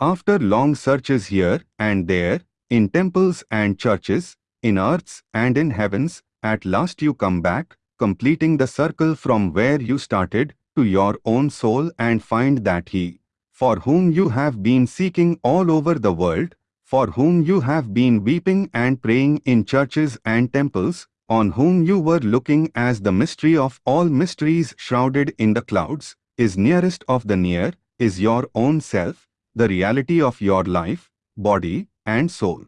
After long searches here and there, in temples and churches, in earths and in heavens, at last you come back, completing the circle from where you started, to your own soul and find that He, for whom you have been seeking all over the world, for whom you have been weeping and praying in churches and temples, on whom you were looking as the mystery of all mysteries shrouded in the clouds, is nearest of the near, is your own self, the reality of your life, body, and soul.